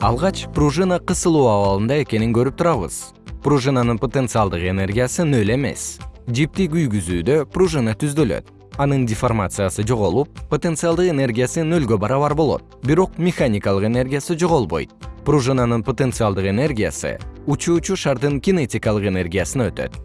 алгач пружина кысылуу абалында экенин көрүп турабыз. Пружинанын потенциалдык энергиясы нөл эмес. Жипти күйгүзүүдө пружина түздөлөт. Анын деформациясы жоголуп потенциалдык энергиясы нөлгө барабар болот. Бирок механикалык энергиясы жоголбойт. Пружинанын потенциалдык энергиясы учуучу шардын кинетикалык энергиясына өтөт.